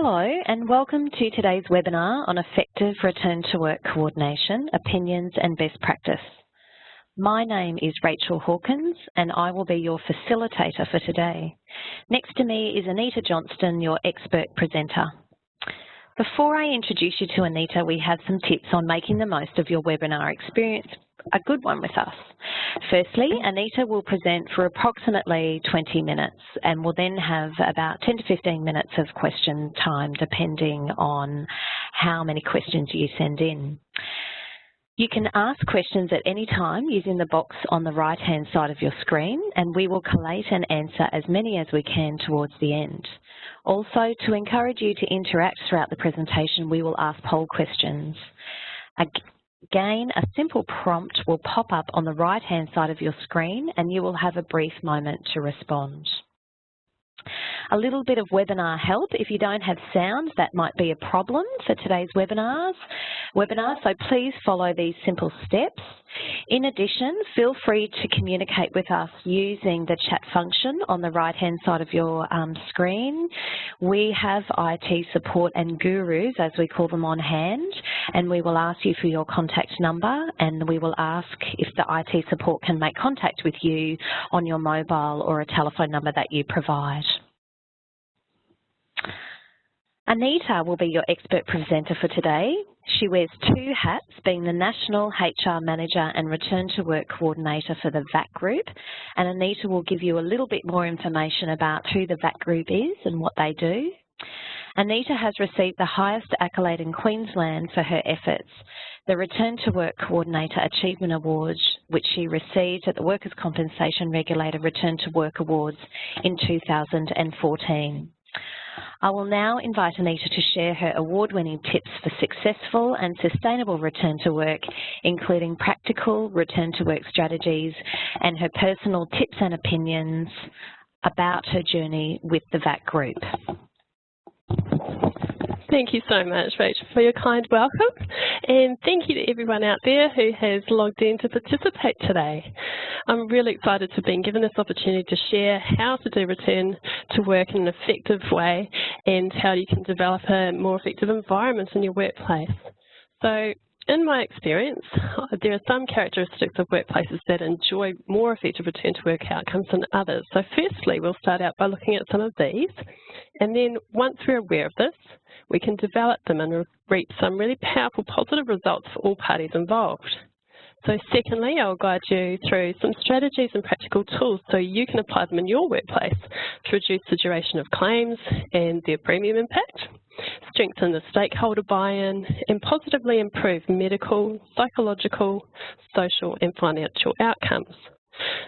Hello and welcome to today's webinar on effective return to work coordination, opinions and best practice. My name is Rachel Hawkins and I will be your facilitator for today. Next to me is Anita Johnston, your expert presenter. Before I introduce you to Anita, we have some tips on making the most of your webinar experience, a good one with us. Firstly, Anita will present for approximately 20 minutes and will then have about 10 to 15 minutes of question time depending on how many questions you send in. You can ask questions at any time using the box on the right hand side of your screen and we will collate and answer as many as we can towards the end. Also, to encourage you to interact throughout the presentation, we will ask poll questions. Again, a simple prompt will pop up on the right hand side of your screen and you will have a brief moment to respond. A little bit of webinar help. If you don't have sound, that might be a problem for today's webinars. Webinar, so please follow these simple steps. In addition, feel free to communicate with us using the chat function on the right-hand side of your um, screen. We have IT support and gurus, as we call them, on hand, and we will ask you for your contact number, and we will ask if the IT support can make contact with you on your mobile or a telephone number that you provide. Anita will be your expert presenter for today. She wears two hats, being the National HR Manager and Return to Work Coordinator for the VAC Group. And Anita will give you a little bit more information about who the VAC Group is and what they do. Anita has received the highest accolade in Queensland for her efforts, the Return to Work Coordinator Achievement Award, which she received at the Workers' Compensation Regulator Return to Work Awards in 2014. I will now invite Anita to share her award-winning tips for successful and sustainable return to work, including practical return to work strategies and her personal tips and opinions about her journey with the VAC group. Thank you so much, Rachel, for your kind welcome. And thank you to everyone out there who has logged in to participate today. I'm really excited to have been given this opportunity to share how to do return to work in an effective way and how you can develop a more effective environment in your workplace. So in my experience, there are some characteristics of workplaces that enjoy more effective return to work outcomes than others. So firstly, we'll start out by looking at some of these. And then once we're aware of this, we can develop them and reap some really powerful positive results for all parties involved. So secondly, I'll guide you through some strategies and practical tools so you can apply them in your workplace to reduce the duration of claims and their premium impact, strengthen the stakeholder buy-in, and positively improve medical, psychological, social and financial outcomes.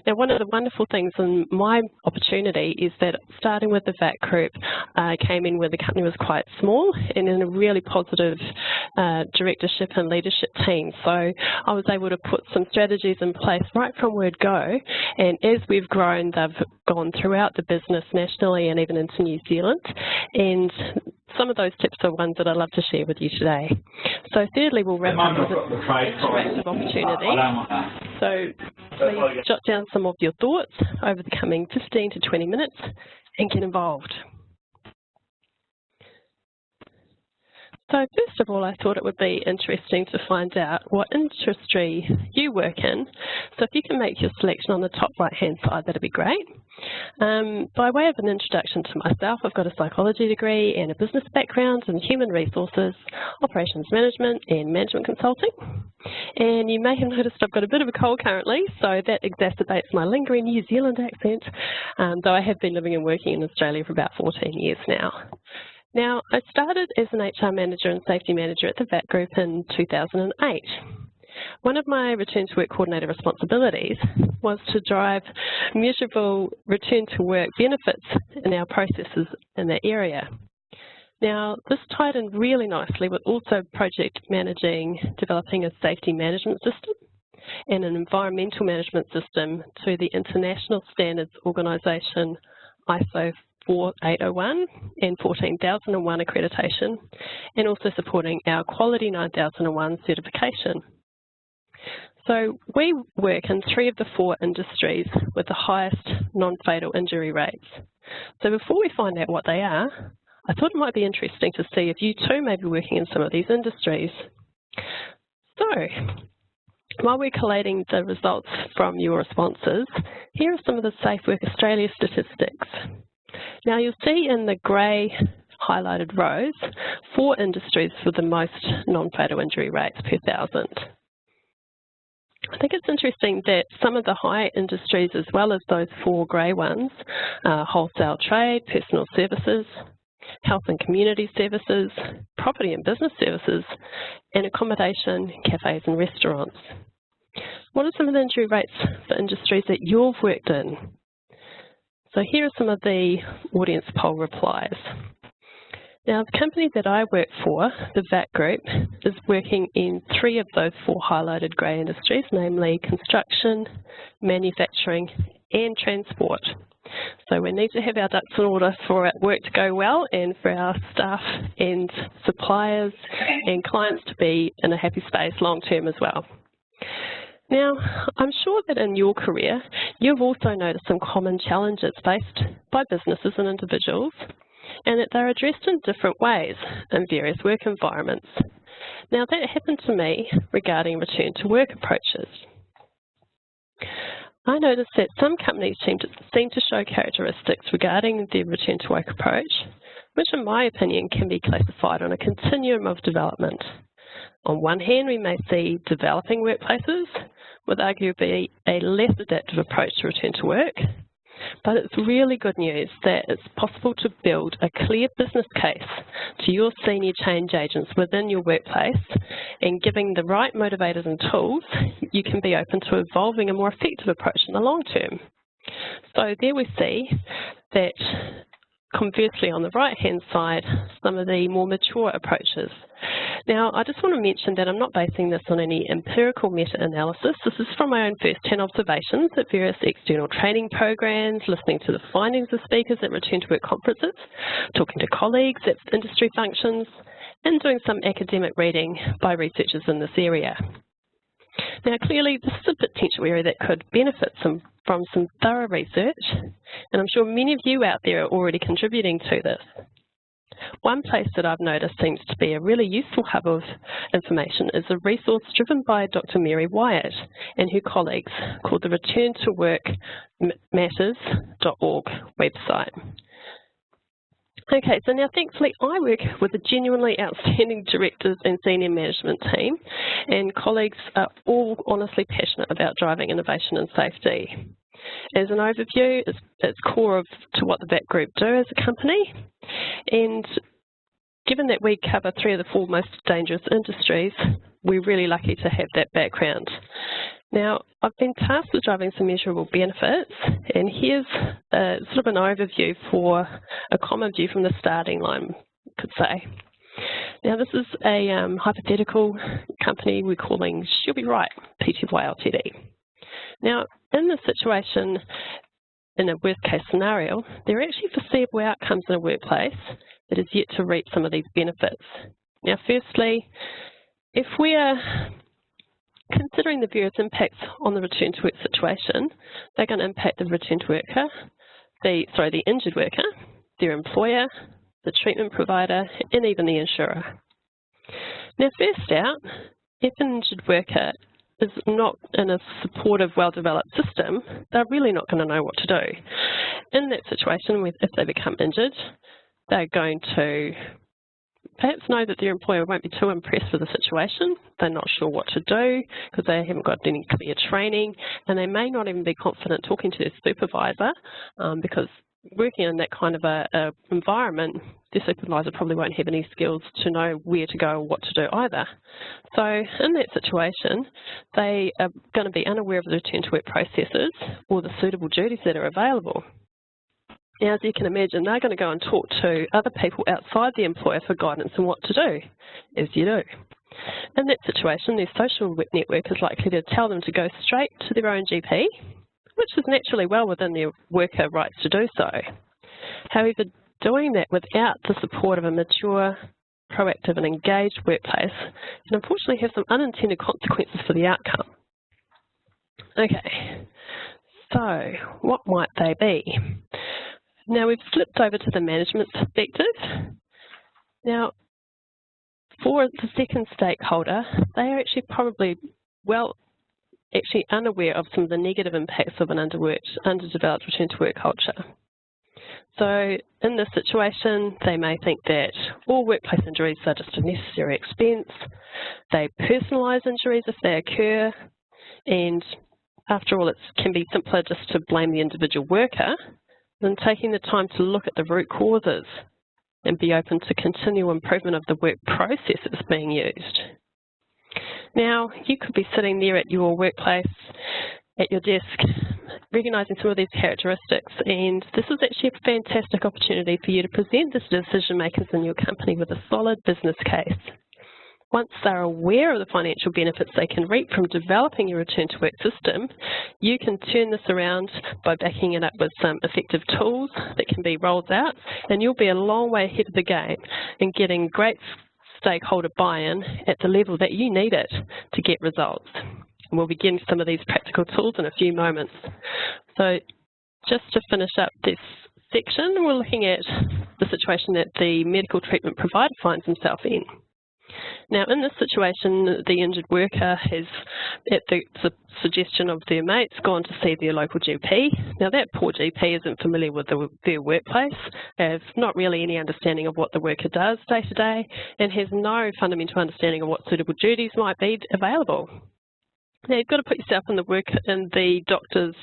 Now, one of the wonderful things in my opportunity is that starting with the VAC group, I uh, came in where the company was quite small and in a really positive uh, directorship and leadership team. So I was able to put some strategies in place right from word go. And as we've grown, they've gone throughout the business nationally and even into New Zealand. And some of those tips are ones that I'd love to share with you today. So thirdly, we'll wrap up with interactive opportunity. So please jot down some of your thoughts over the coming 15 to 20 minutes and get involved. So first of all, I thought it would be interesting to find out what industry you work in. So if you can make your selection on the top right-hand side, that'd be great. Um, by way of an introduction to myself, I've got a psychology degree and a business background in human resources, operations management and management consulting. And you may have noticed I've got a bit of a cold currently, so that exacerbates my lingering New Zealand accent, um, though I have been living and working in Australia for about 14 years now. Now, I started as an HR manager and safety manager at the VAC Group in 2008. One of my return to work coordinator responsibilities was to drive measurable return to work benefits in our processes in that area. Now, this tied in really nicely with also project managing, developing a safety management system and an environmental management system to the International Standards Organisation ISO 4801 and 14001 accreditation, and also supporting our Quality 9001 certification. So we work in three of the four industries with the highest non-fatal injury rates. So before we find out what they are, I thought it might be interesting to see if you too may be working in some of these industries. So, while we're collating the results from your responses, here are some of the Safe Work Australia statistics. Now you'll see in the grey highlighted rows four industries for the most non-fatal injury rates per thousand. I think it's interesting that some of the high industries as well as those four grey ones, uh, wholesale trade, personal services, health and community services, property and business services, and accommodation, cafes and restaurants. What are some of the injury rates for industries that you've worked in? So here are some of the audience poll replies. Now, the company that I work for, the VAC Group, is working in three of those four highlighted grey industries, namely construction, manufacturing and transport. So we need to have our ducks in order for our work to go well and for our staff and suppliers and clients to be in a happy space long term as well. Now, I'm sure that in your career, you've also noticed some common challenges faced by businesses and individuals, and that they're addressed in different ways in various work environments. Now, that happened to me regarding return to work approaches. I noticed that some companies seem to, seem to show characteristics regarding their return to work approach, which in my opinion can be classified on a continuum of development. On one hand, we may see developing workplaces with arguably a less adaptive approach to return to work, but it's really good news that it's possible to build a clear business case to your senior change agents within your workplace and giving the right motivators and tools, you can be open to evolving a more effective approach in the long term. So there we see that conversely on the right hand side, some of the more mature approaches now, I just want to mention that I'm not basing this on any empirical meta-analysis. This is from my own first-hand observations at various external training programs, listening to the findings of speakers at return to work conferences, talking to colleagues at industry functions, and doing some academic reading by researchers in this area. Now, clearly, this is a potential area that could benefit some, from some thorough research, and I'm sure many of you out there are already contributing to this. One place that I've noticed seems to be a really useful hub of information is a resource driven by Dr. Mary Wyatt and her colleagues called the Return to Work Matters.org website. Okay, so now thankfully I work with a genuinely outstanding directors and senior management team and colleagues are all honestly passionate about driving innovation and safety. As an overview, it's, it's core of, to what the VAC Group do as a company. And given that we cover three of the four most dangerous industries, we're really lucky to have that background. Now, I've been tasked with driving some measurable benefits, and here's a, sort of an overview for a common view from the starting line, could say. Now, this is a um, hypothetical company we're calling She'll Be Right, Pty Ltd. Now, in this situation, in a worst case scenario, there are actually foreseeable outcomes in a workplace that is yet to reap some of these benefits. Now, firstly, if we are considering the various impacts on the return to work situation, they're going to impact the return worker, the sorry, the injured worker, their employer, the treatment provider, and even the insurer. Now, first out, if an injured worker is not in a supportive, well-developed system, they're really not going to know what to do. In that situation, if they become injured, they're going to perhaps know that their employer won't be too impressed with the situation. They're not sure what to do because they haven't got any clear training and they may not even be confident talking to their supervisor um, because working in that kind of a, a, environment, the supervisor probably won't have any skills to know where to go or what to do either. So in that situation, they are going to be unaware of the return to work processes or the suitable duties that are available. Now, as you can imagine, they're going to go and talk to other people outside the employer for guidance on what to do, as you do. In that situation, their social network is likely to tell them to go straight to their own GP which is naturally well within their worker rights to do so. However, doing that without the support of a mature, proactive and engaged workplace can unfortunately have some unintended consequences for the outcome. Okay, so what might they be? Now we've flipped over to the management perspective Now, for the second stakeholder, they are actually probably well actually unaware of some of the negative impacts of an underworked, underdeveloped return to work culture. So in this situation, they may think that all workplace injuries are just a necessary expense. They personalise injuries if they occur, and after all, it can be simpler just to blame the individual worker than taking the time to look at the root causes and be open to continual improvement of the work processes being used. Now, you could be sitting there at your workplace, at your desk, recognising some of these characteristics, and this is actually a fantastic opportunity for you to present this to decision makers in your company with a solid business case. Once they're aware of the financial benefits they can reap from developing your return to work system, you can turn this around by backing it up with some effective tools that can be rolled out, and you'll be a long way ahead of the game in getting great stakeholder buy-in at the level that you need it to get results. And we'll begin some of these practical tools in a few moments. So just to finish up this section, we're looking at the situation that the medical treatment provider finds himself in. Now, in this situation, the injured worker has, at the, suggestion of their mates, gone to see their local GP. Now, that poor GP isn't familiar with the, their workplace, has not really any understanding of what the worker does day to day, and has no fundamental understanding of what suitable duties might be available. Now, you've got to put yourself in the work in the doctor's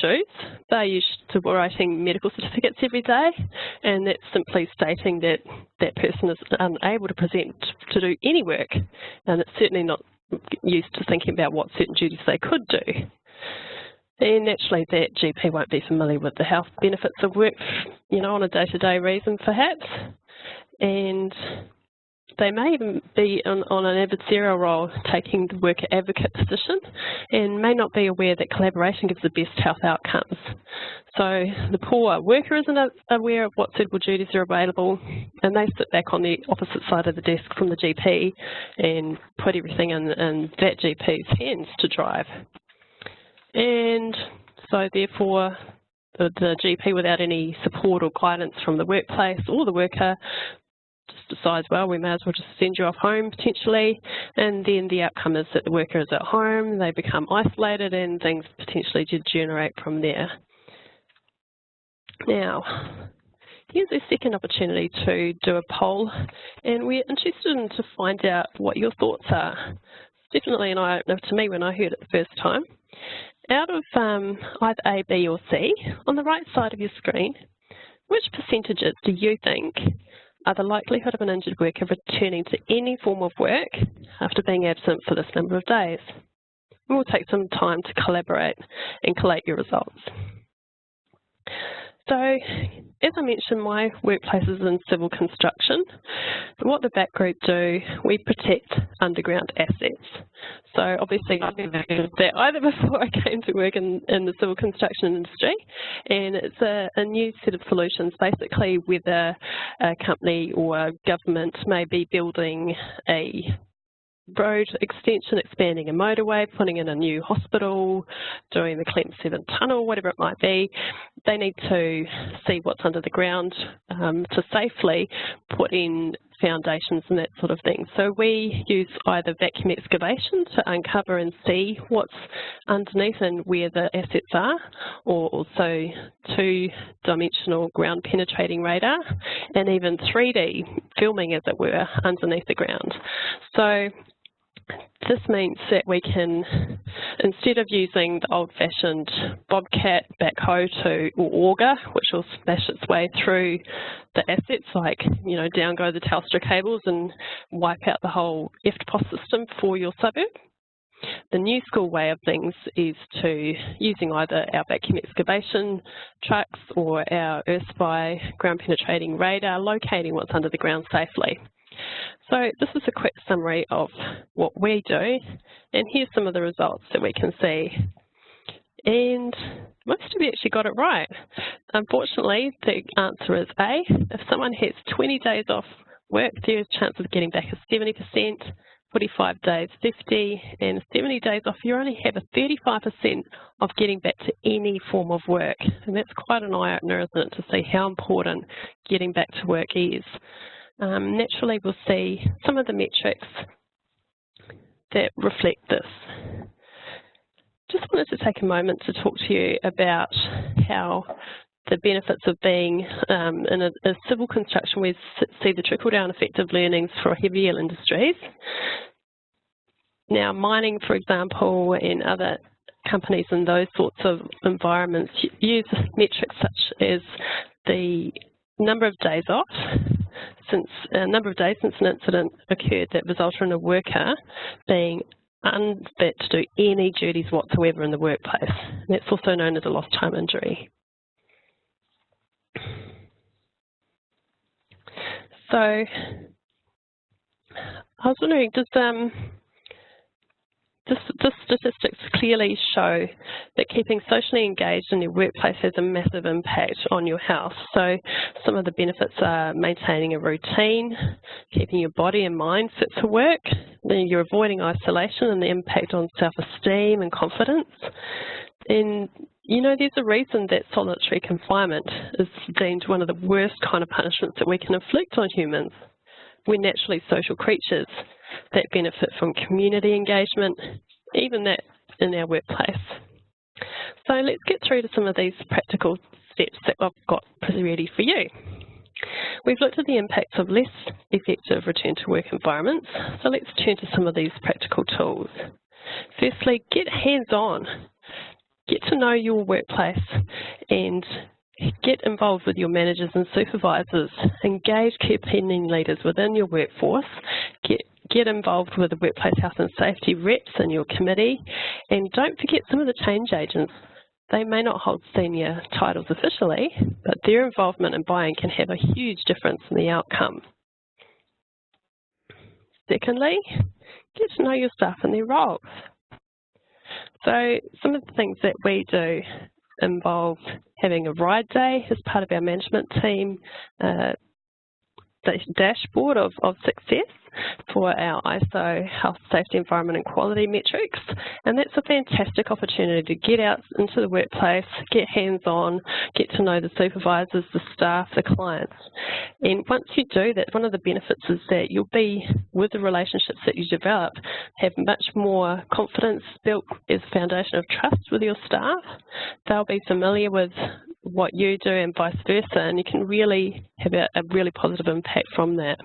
shoes. They're used to writing medical certificates every day, and that's simply stating that that person is unable to present to do any work, and it's certainly not used to thinking about what certain duties they could do. And naturally, that GP won't be familiar with the health benefits of work, you know, on a day-to-day -day reason, perhaps. And they may be on, on, an adversarial role, taking the worker advocate position, and may not be aware that collaboration gives the best health outcomes. So the poor worker isn't aware of what suitable duties are available, and they sit back on the opposite side of the desk from the GP and put everything in, in that GP's hands to drive. And so therefore, the, the, GP without any support or guidance from the workplace or the worker just decides, well, we may as well just send you off home potentially, and then the outcome is that the worker is at home, they become isolated, and things potentially degenerate from there. Now, here's a second opportunity to do a poll, and we're interested in to find out what your thoughts are. Definitely an eye-opener to me when I heard it the first time. Out of um, either A, B or C, on the right side of your screen, which percentages do you think are the likelihood of an injured worker returning to any form of work after being absent for this number of days. We'll take some time to collaborate and collate your results. So, as I mentioned, my workplace is in civil construction. What the VAC group do, we protect underground assets. So obviously I've never heard of that either before I came to work in, in the civil construction industry. And it's a, a new set of solutions, basically whether a company or a government may be building a road extension, expanding a motorway, putting in a new hospital, doing the Clem 7 tunnel, whatever it might be, they need to see what's under the ground um, to safely put in foundations and that sort of thing. So we use either vacuum excavation to uncover and see what's underneath and where the assets are, or also two-dimensional ground penetrating radar, and even 3D filming, as it were, underneath the ground. So this means that we can, instead of using the old-fashioned bobcat backhoe to, or auger, which will smash its way through the assets, like, you know, down go the Telstra cables and wipe out the whole EFTPOS system for your suburb. The new school way of things is to using either our vacuum excavation trucks or our EarthSpy ground penetrating radar, locating what's under the ground safely. So this is a quick summary of what we do, and here's some of the results that we can see. And most of you actually got it right. Unfortunately, the answer is A. If someone has 20 days off work, there is a chance of getting back a 70%, 45 days 50, and 70 days off, you only have a 35% of getting back to any form of work. And that's quite an eye-opener, isn't it, to see how important getting back to work is. Um, naturally we'll see some of the metrics that reflect this. Just wanted to take a moment to talk to you about how the benefits of being um, in a, a, civil construction, we see the trickle-down effect of learnings for heavier industries. Now, mining, for example, and other companies in those sorts of environments use metrics such as the number of days off, since a number of days since an incident occurred that resulted in a worker being unfit to do any duties whatsoever in the workplace. That's also known as a lost time injury. So I was wondering, does um, this statistics clearly show that keeping socially engaged in your workplace has a massive impact on your health. So some of the benefits are maintaining a routine, keeping your body and mind fit for work, then you're avoiding isolation and the impact on self-esteem and confidence. And you know, there's a reason that solitary confinement is deemed one of the worst kind of punishments that we can inflict on humans. We're naturally social creatures that benefit from community engagement, even that in our workplace. So let's get through to some of these practical steps that I've got ready for you. We've looked at the impacts of less effective return to work environments, so let's turn to some of these practical tools. Firstly, get hands-on. Get to know your workplace and get involved with your managers and supervisors. Engage key opinion leaders within your workforce. Get get involved with the workplace health and safety reps in your committee and don't forget some of the change agents. They may not hold senior titles officially, but their involvement and buy-in can have a huge difference in the outcome. Secondly, get to know your staff and their roles. So some of the things that we do involve having a ride day as part of our management team uh, dashboard of, of success for our ISO health, safety, environment and quality metrics. And that's a fantastic opportunity to get out into the workplace, get hands-on, get to know the supervisors, the staff, the clients. And once you do that, one of the benefits is that you'll be, with the relationships that you develop, have much more confidence built as a foundation of trust with your staff. They'll be familiar with what you do and vice versa, and you can really have a, a really positive impact from that.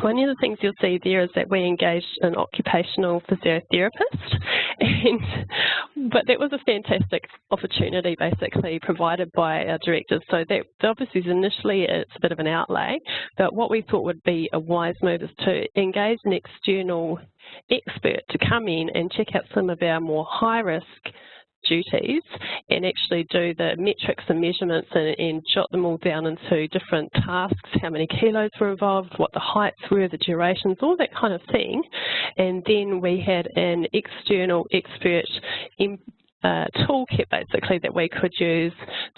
One of the things you'll see there is that we engaged an occupational physiotherapist, and, but that was a fantastic opportunity basically provided by our directors. So that obviously initially it's a bit of an outlay, but what we thought would be a wise move is to engage an external expert to come in and check out some of our more high risk duties and actually do the metrics and measurements and, and, jot them all down into different tasks, how many kilos were involved, what the heights were, the durations, all that kind of thing. And then we had an external expert uh, toolkit basically that we could use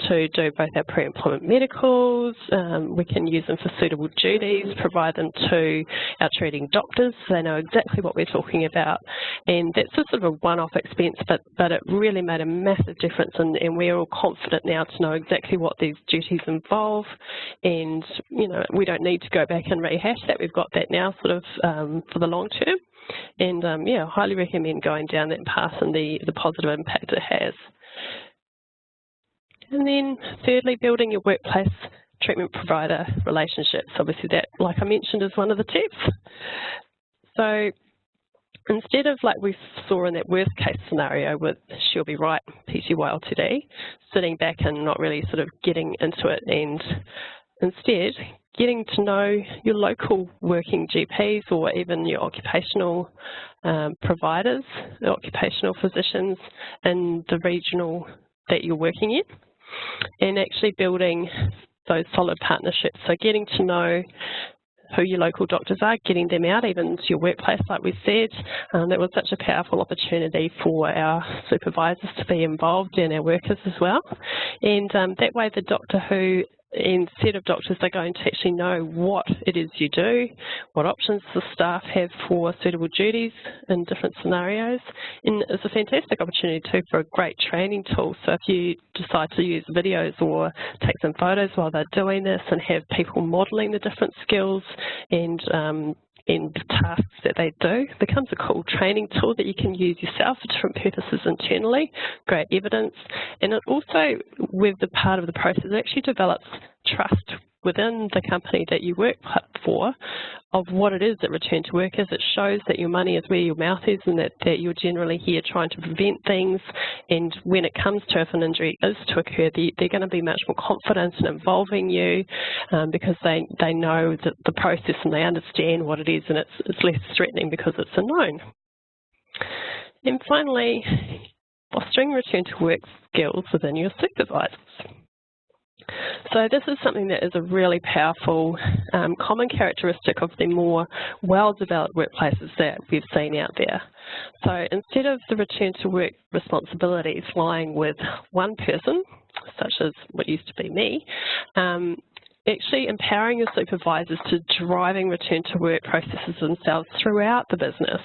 to do both our pre-employment medicals, um, we can use them for suitable duties, provide them to our treating doctors so they know exactly what we're talking about. And that's a sort of a one-off expense, but, but it really made a massive difference and, and we're all confident now to know exactly what these duties involve and, you know, we don't need to go back and rehash that. We've got that now sort of um, for the long term. And um, yeah, highly recommend going down that path and the, the positive impact it has. And then thirdly, building your workplace treatment provider relationships. Obviously that, like I mentioned, is one of the tips. So instead of like we saw in that worst case scenario with She'll Be Right, PTY today, sitting back and not really sort of getting into it and instead getting to know your local working GPs or even your occupational um, providers, occupational physicians in the regional that you're working in and actually building those solid partnerships. So getting to know who your local doctors are, getting them out even to your workplace, like we said. Um, that was such a powerful opportunity for our supervisors to be involved and our workers as well. And um, that way the doctor who instead of doctors, they're going to actually know what it is you do, what options the staff have for suitable duties in different scenarios. And it's a fantastic opportunity too for a great training tool. So if you decide to use videos or take some photos while they're doing this and have people modelling the different skills and um, in tasks that they do. Becomes a cool training tool that you can use yourself for different purposes internally, great evidence, and it also, with the part of the process, it actually develops trust within the company that you work for of what it is that return to work is. It shows that your money is where your mouth is and that, that you're generally here trying to prevent things. And when it comes to if an injury is to occur, they, are going to be much more confident in involving you um, because they, they know that the process and they understand what it is and it's, it's less threatening because it's a known. And finally, fostering return to work skills within your supervisors. So this is something that is a really powerful um, common characteristic of the more well-developed workplaces that we've seen out there. So instead of the return to work responsibilities lying with one person, such as what used to be me, um, actually empowering your supervisors to driving return to work processes themselves throughout the business.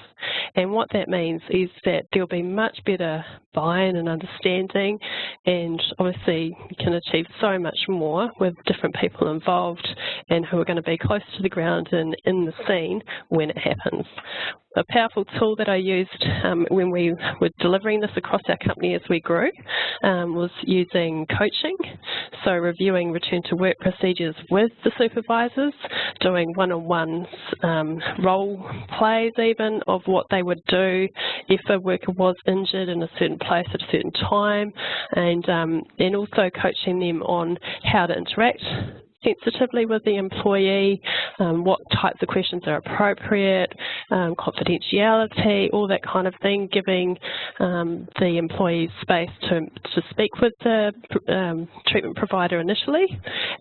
And what that means is that there'll be much better buy-in and understanding and obviously you can achieve so much more with different people involved and who are going to be close to the ground and in the scene when it happens a powerful tool that I used um, when we were delivering this across our company as we grew um, was using coaching, so reviewing return to work procedures with the supervisors, doing one-on-ones, um, role plays even of what they would do if a worker was injured in a certain place at a certain time, and, um, and also coaching them on how to interact sensitively with the employee, um, what types of questions are appropriate, um, confidentiality, all that kind of thing, giving um, the employee space to, to speak with the um, treatment provider initially,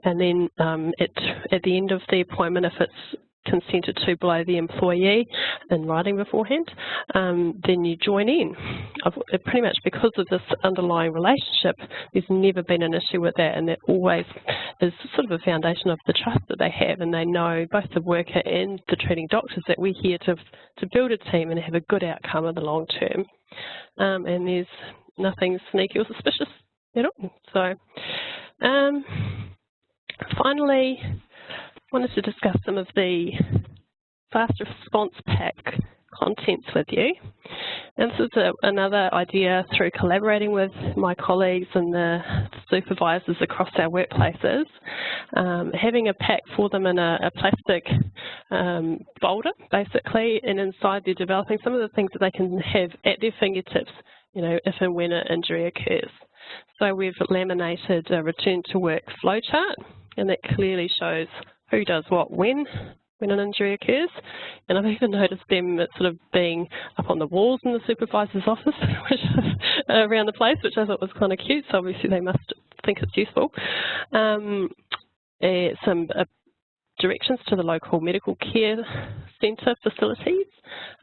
and then um, it, at the end of the appointment, if it's consented to by the employee in writing beforehand, um, then you join in. I've, pretty much because of this underlying relationship, there's never been an issue with that and that always is sort of a foundation of the trust that they have and they know, both the worker and the treating doctors, that we're here to, to build a team and have a good outcome in the long term. Um, and there's nothing sneaky or suspicious at all. So, um, finally, wanted to discuss some of the fast response pack contents with you. And this is a, another idea through collaborating with my colleagues and the supervisors across our workplaces, um, having a pack for them in a, a plastic um, folder, basically, and inside they're developing some of the things that they can have at their fingertips, you know, if and when an injury occurs. So we've laminated a return to work flowchart, and that clearly shows who does what when when an injury occurs. And I've even noticed them sort of being up on the walls in the supervisor's office which, around the place, which I thought was kind of cute. So obviously they must think it's useful. Um, uh, some uh, directions to the local medical care centre facilities,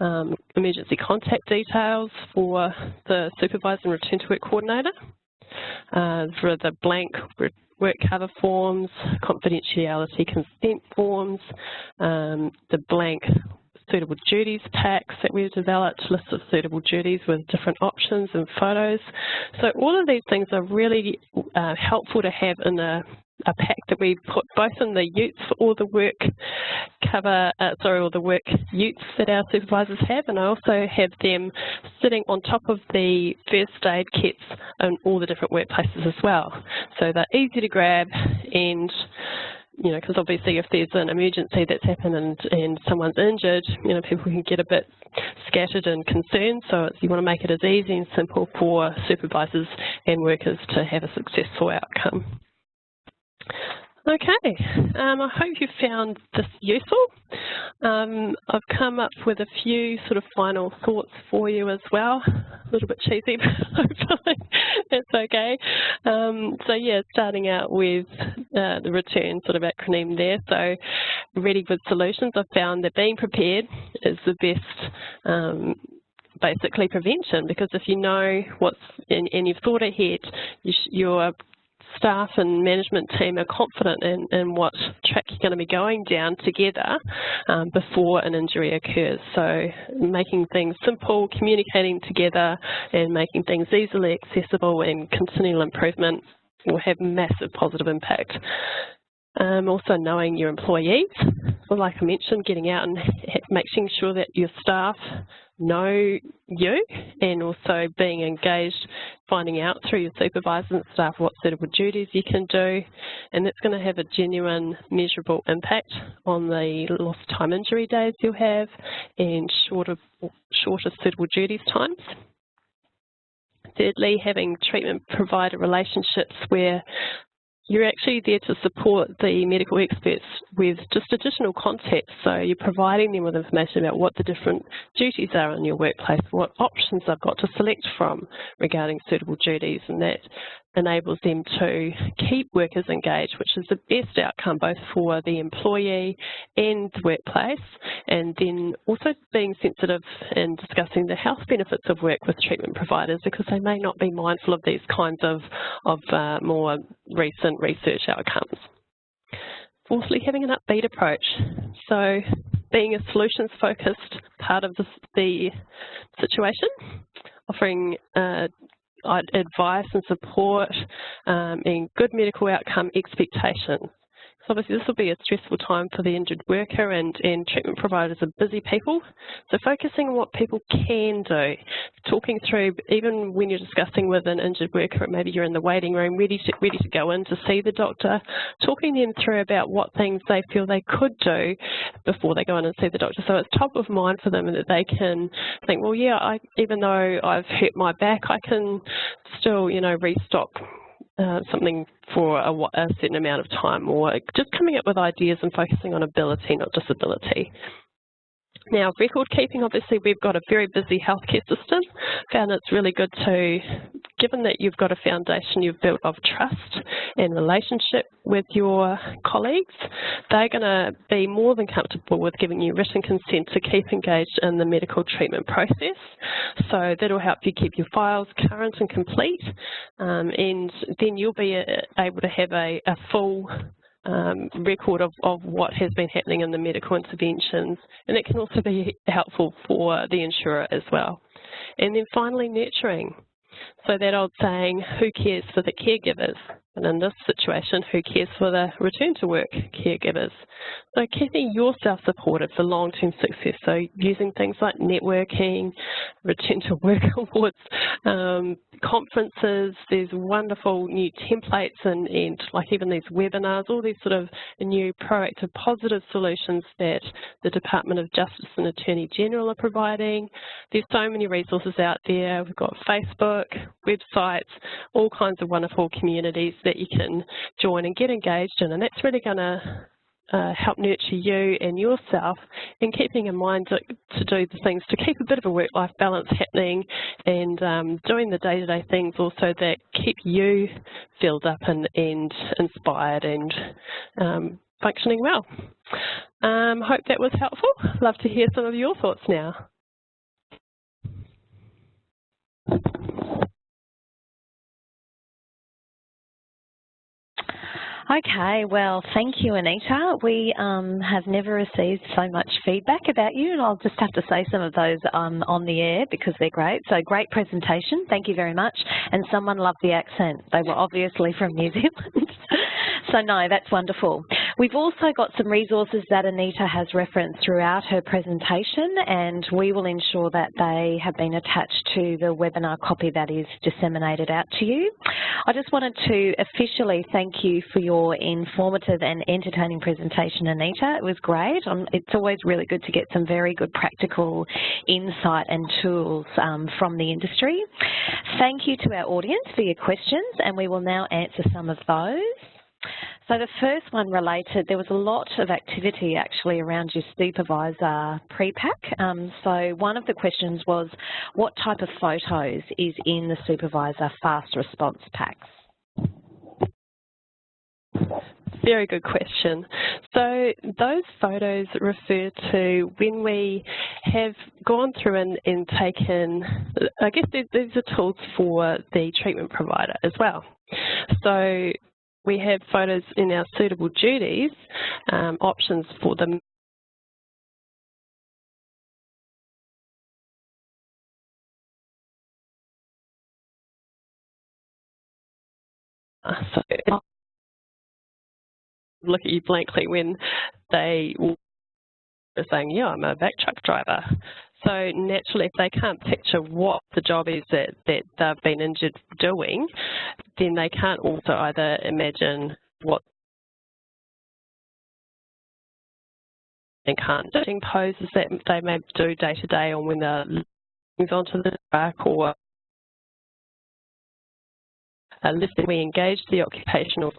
um, emergency contact details for the supervisor and return to work coordinator, uh, for the blank work cover forms, confidentiality consent forms, um, the blank suitable duties packs that we've developed, lists of suitable duties with different options and photos. So all of these things are really uh, helpful to have in a a pack that we put both in the utes for all the work cover, uh, sorry, all the work utes that our supervisors have, and I also have them sitting on top of the first aid kits in all the different workplaces as well. So they're easy to grab and you know, because obviously if there's an emergency that's happened and, and someone's injured, you know, people can get a bit scattered and concerned. So you want to make it as easy and simple for supervisors and workers to have a successful outcome. Okay, um, I hope you found this useful. Um, I've come up with a few sort of final thoughts for you as well. A little bit cheesy, but hopefully it's okay. Um, so yeah, starting out with uh, the return sort of acronym there. So ready with solutions, I've found that being prepared is the best um, basically prevention because if you know what's in, and you've thought ahead, you are staff and management team are confident in, in what track you're going to be going down together um, before an injury occurs. So making things simple, communicating together and making things easily accessible and continual improvement will have massive positive impact. Um, also knowing your employees, like I mentioned, getting out and making sure that your staff know you and also being engaged, finding out through your supervisors and staff what suitable duties you can do and that's going to have a genuine measurable impact on the lost time injury days you'll have and shorter, shorter suitable duties times. Thirdly, having treatment provider relationships where you're actually there to support the medical experts with just additional context. So you're providing them with information about what the different duties are in your workplace, what options they've got to select from regarding suitable duties, and that enables them to keep workers engaged, which is the best outcome both for the employee and the workplace, and then also being sensitive and discussing the health benefits of work with treatment providers because they may not be mindful of these kinds of, of uh, more recent research outcomes. Fourthly, having an upbeat approach. So being a solutions-focused part of the, the situation, offering uh, advice and support um, and good medical outcome expectations. So obviously this will be a stressful time for the injured worker and, and treatment providers are busy people. So focusing on what people can do, talking through, even when you're discussing with an injured worker, maybe you're in the waiting room ready to, ready to go in to see the doctor, talking them through about what things they feel they could do before they go in and see the doctor. So it's top of mind for them and that they can think, well, yeah, I, even though I've hurt my back, I can still, you know, restock uh, something for a, a, certain amount of time or just coming up with ideas and focusing on ability, not disability. Now, record keeping, obviously we've got a very busy healthcare system. Found it's really good to, given that you've got a foundation you've built of trust and relationship with your colleagues, they're going to be more than comfortable with giving you written consent to keep engaged in the medical treatment process. So that'll help you keep your files current and complete, um, and then you'll be uh, able to have a, a full um, record of, of what has been happening in the medical interventions and it can also be helpful for the insurer as well. And then finally nurturing. So that old saying, who cares for the caregivers? And in this situation, who cares for the return to work caregivers? So keeping yourself supported for long-term success. So using things like networking, return to work awards, um, conferences, there's wonderful new templates and, and like even these webinars, all these sort of new proactive positive solutions that the Department of Justice and Attorney General are providing. There's so many resources out there. We've got Facebook, websites, all kinds of wonderful communities that you can join and get engaged in and that's really going to uh, help nurture you and yourself and keeping in mind to, to, do the things to keep a bit of a work-life balance happening and um, doing the day-to-day -day things also that keep you filled up and, and inspired and um, functioning well. Um, hope that was helpful. Love to hear some of your thoughts now. Okay, well, thank you, Anita. We um, have never received so much feedback about you, and I'll just have to say some of those um, on the air because they're great. So great presentation, thank you very much. And someone loved the accent. They were obviously from New Zealand. so no, that's wonderful. We've also got some resources that Anita has referenced throughout her presentation, and we will ensure that they have been attached to the webinar copy that is disseminated out to you. I just wanted to officially thank you for your informative and entertaining presentation, Anita. It was great. Um, it's always really good to get some very good practical insight and tools um, from the industry. Thank you to our audience for your questions, and we will now answer some of those. So the first one related, there was a lot of activity actually around your supervisor pre-pack. Um, so one of the questions was, what type of photos is in the supervisor fast response packs? Very good question. So those photos refer to when we have gone through and, and taken, I guess these are tools for the treatment provider as well. So we have photos in our suitable duties, um, options for them So look at you blankly when they are saying, yeah, I'm a VAC truck driver. So naturally, if they can't picture what the job is that, that they've been injured doing, then they can't also either imagine what and can't doing poses that they may do day to day or when they're onto the track or uh, listing, we engage the occupational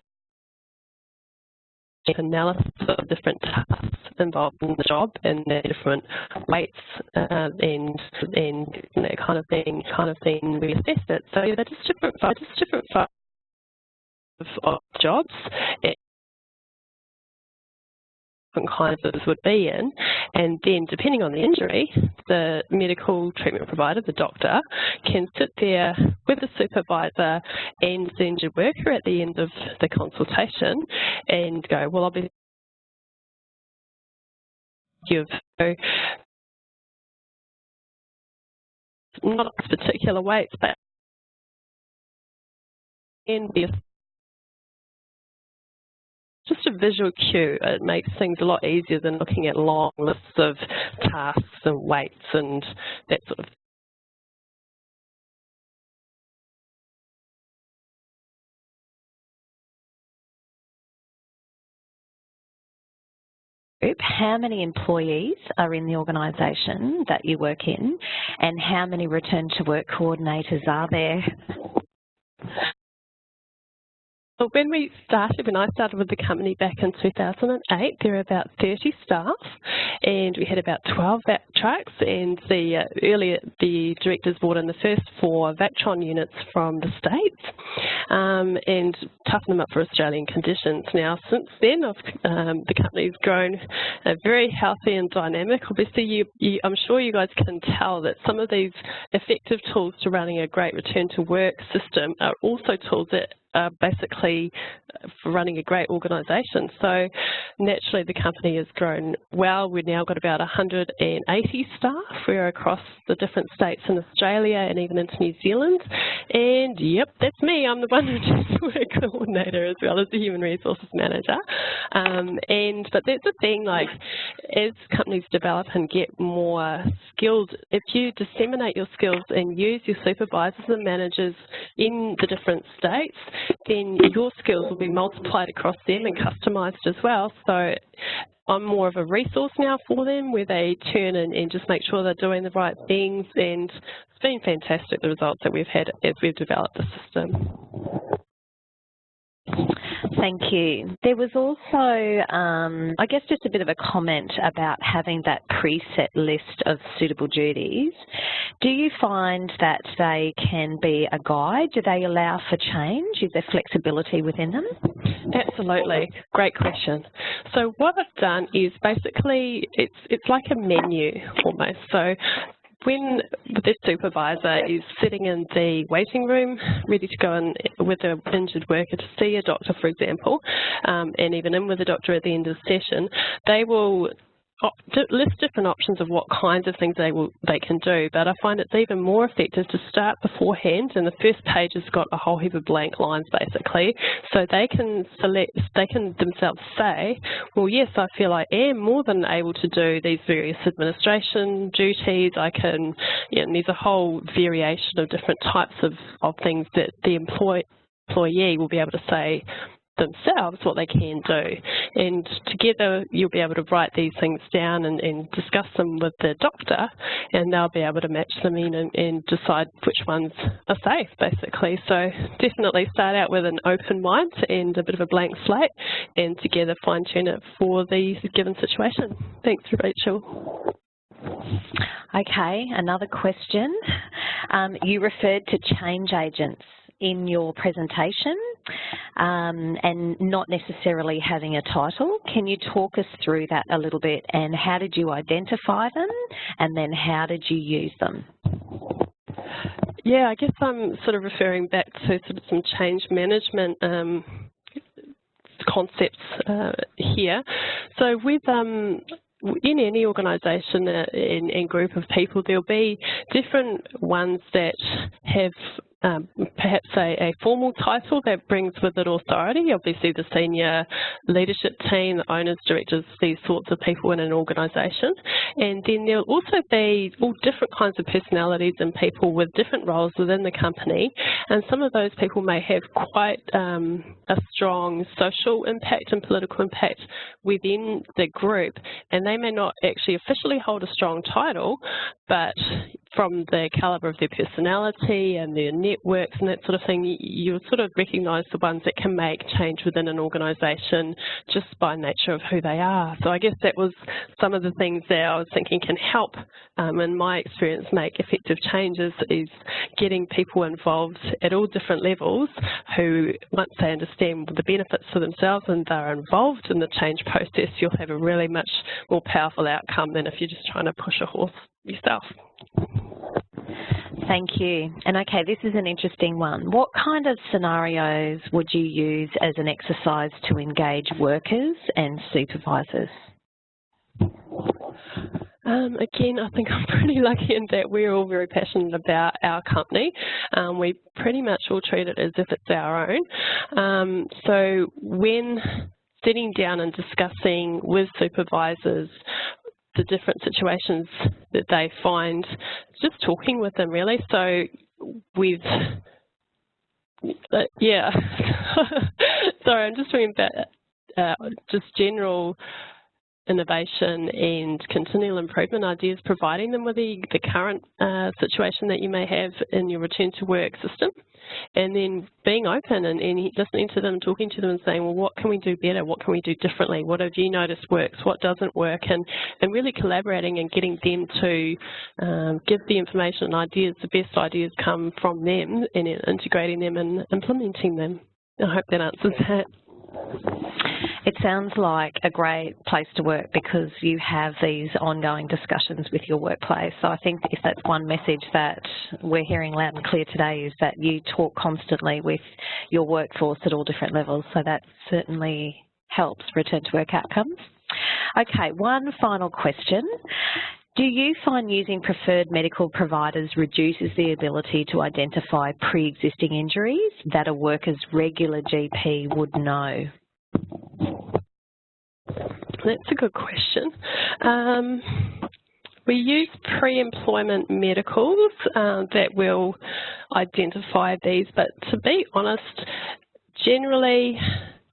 analysis of different tasks involved in the job and their different weights uh, and and that kind of thing kind of thing we assess it. So they're just different just different of jobs different kinds of would be in. And then depending on the injury, the medical treatment provider, the doctor, can sit there with the supervisor and the injured worker at the end of the consultation and go, well, obviously you've not a particular weights, but in the just a visual cue. It makes things a lot easier than looking at long lists of tasks and weights and that sort of how many employees are in the organisation that you work in and how many return to work coordinators are there? Well, when we started, when I started with the company back in 2008, there were about 30 staff, and we had about 12 vac trucks. And the uh, earlier the directors brought in the first four Vactron units from the states, um, and toughened them up for Australian conditions. Now, since then, um, the company's grown uh, very healthy and dynamic. Obviously, you, you, I'm sure you guys can tell that some of these effective tools to running a great return to work system are also tools that uh, basically running a great organisation. So naturally the company has grown well. We've now got about 180 staff. We're across the different states in Australia and even into New Zealand. And yep, that's me. I'm the one who's work coordinator as well as the human resources manager. Um, and but that's the thing, like as companies develop and get more skilled, if you disseminate your skills and use your supervisors and managers in the different states, then your skills will be multiplied across them and customised as well. So I'm more of a resource now for them where they turn and, and just make sure they're doing the right things and it's been fantastic the results that we've had as we've developed the system. Thank you. There was also, um, I guess, just a bit of a comment about having that preset list of suitable duties. Do you find that they can be a guide? Do they allow for change? Is there flexibility within them? Absolutely. Great question. So what I've done is basically, it's, it's like a menu almost. So when the supervisor is sitting in the waiting room, ready to go in with an injured worker to see a doctor, for example, um, and even in with a doctor at the end of the session, they will list different options of what kinds of things they will they can do, but I find it's even more effective to start beforehand. And the first page has got a whole heap of blank lines basically, so they can select, they can themselves say, well, yes, I feel I am more than able to do these various administration duties. I can, you know, there's a whole variation of different types of of things that the employee employee will be able to say themselves what they can do. And together you'll be able to write these things down and, and discuss them with the doctor and they'll be able to match them in and, and, decide which ones are safe basically. So definitely start out with an open mind and a bit of a blank slate and together fine tune it for the given situation. Thanks Rachel. Okay, another question. Um, you referred to change agents in your presentation um, and not necessarily having a title. Can you talk us through that a little bit and how did you identify them and then how did you use them? yeah, I guess I'm sort of referring back to sort of some change management um, concepts uh, here. So with um, in any organisation and, and, group of people, there'll be different ones that have um, perhaps a, a, formal title that brings with it authority, obviously the senior leadership team, the owners, directors, these sorts of people in an organisation. And then there'll also be all different kinds of personalities and people with different roles within the company. And some of those people may have quite um, a strong social impact and political impact within the group. And they may not actually officially hold a strong title, but from the calibre of their personality and their networks and that sort of thing, you sort of recognise the ones that can make change within an organisation just by nature of who they are. So I guess that was some of the things that I was thinking can help, um, in my experience, make effective changes is getting people involved at all different levels who, once they understand the benefits for themselves and they're involved in the change process, you'll have a really much more powerful outcome than if you're just trying to push a horse yourself. Thank you. And okay, this is an interesting one. What kind of scenarios would you use as an exercise to engage workers and supervisors? Um, again, I think I'm pretty lucky in that we're all very passionate about our company. Um, we pretty much all treat it as if it's our own. Um, so when sitting down and discussing with supervisors the different situations that they find, just talking with them really. So with, uh, yeah, sorry, I'm just talking about uh, just general innovation and continual improvement ideas, providing them with the, the current uh, situation that you may have in your return to work system, and then being open and, and, listening to them, talking to them and saying, well, what can we do better? What can we do differently? What have you noticed works? What doesn't work? And, and really collaborating and getting them to um, give the information and ideas, the best ideas come from them and integrating them and implementing them. I hope that answers that. It sounds like a great place to work because you have these ongoing discussions with your workplace. So I think if that's one message that we're hearing loud and clear today is that you talk constantly with your workforce at all different levels. So that certainly helps return to work outcomes. Okay, one final question. Do you find using preferred medical providers reduces the ability to identify pre-existing injuries that a worker's regular GP would know? That's a good question. Um, we use pre-employment medicals uh, that will identify these, but to be honest, generally,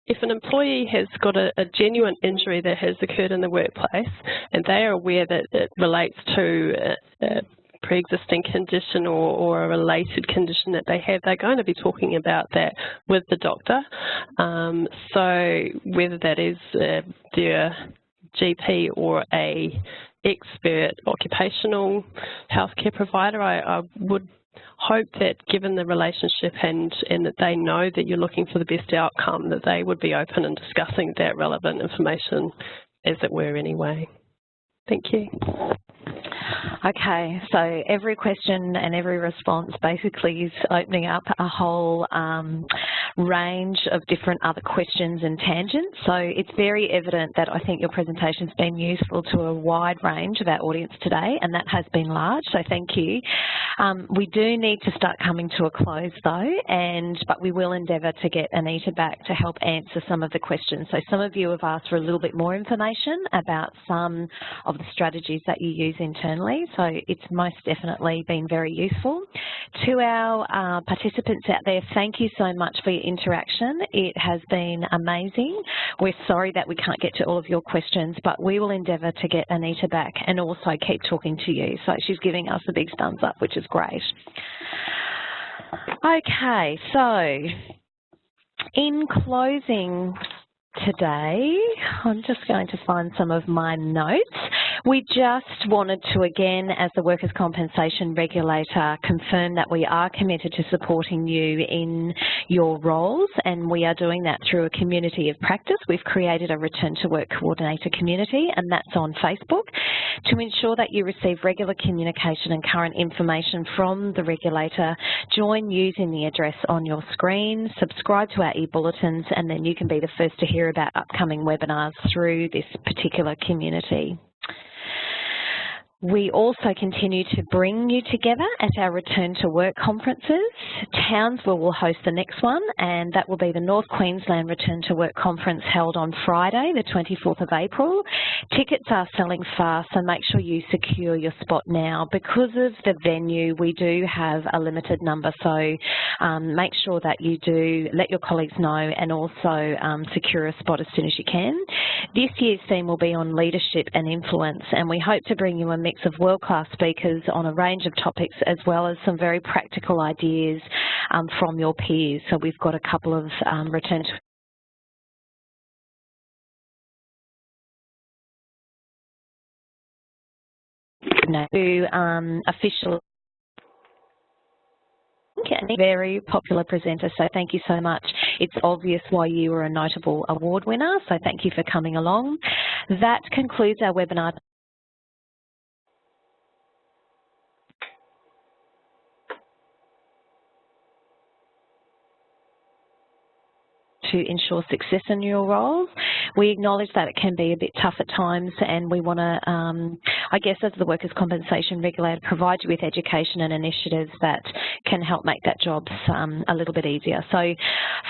if an employee has got a, a, genuine injury that has occurred in the workplace and they are aware that it relates to a, a pre-existing condition or, or, a related condition that they have, they're going to be talking about that with the doctor. Um, so whether that is uh, their GP or a expert occupational healthcare provider, I, I would hope that given the relationship and, and that they know that you're looking for the best outcome, that they would be open in discussing that relevant information as it were anyway. Thank you. Okay, so every question and every response basically is opening up a whole um, range of different other questions and tangents. So it's very evident that I think your presentation's been useful to a wide range of our audience today, and that has been large, so thank you. Um, we do need to start coming to a close though, and but we will endeavour to get Anita back to help answer some of the questions. So some of you have asked for a little bit more information about some of the strategies that you use internally, so it's most definitely been very useful. To our uh, participants out there, thank you so much for your interaction. It has been amazing. We're sorry that we can't get to all of your questions, but we will endeavour to get Anita back and also keep talking to you. So she's giving us a big thumbs up, which is great. Okay, so in closing today, I'm just going to find some of my notes. We just wanted to again, as the Workers' Compensation Regulator, confirm that we are committed to supporting you in your roles and we are doing that through a community of practice. We've created a Return to Work Coordinator community and that's on Facebook to ensure that you receive regular communication and current information from the regulator. Join using the address on your screen, subscribe to our e-bulletins and then you can be the first to hear about upcoming webinars through this particular community. We also continue to bring you together at our Return to Work conferences. Townsville will host the next one and that will be the North Queensland Return to Work conference held on Friday the 24th of April. Tickets are selling fast so make sure you secure your spot now. Because of the venue we do have a limited number so um, make sure that you do let your colleagues know and also um, secure a spot as soon as you can. This year's theme will be on leadership and influence and we hope to bring you a mix of world-class speakers on a range of topics as well as some very practical ideas um, from your peers. So we've got a couple of um, return to um, official very popular presenter, so thank you so much. It's obvious why you were a notable award winner, so thank you for coming along. That concludes our webinar. To ensure success in your roles. We acknowledge that it can be a bit tough at times and we want to, um, I guess as the Workers' Compensation Regulator, provide you with education and initiatives that can help make that job um, a little bit easier. So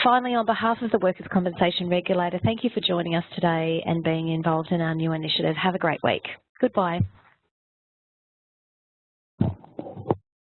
finally, on behalf of the Workers' Compensation Regulator, thank you for joining us today and being involved in our new initiative. Have a great week. Goodbye.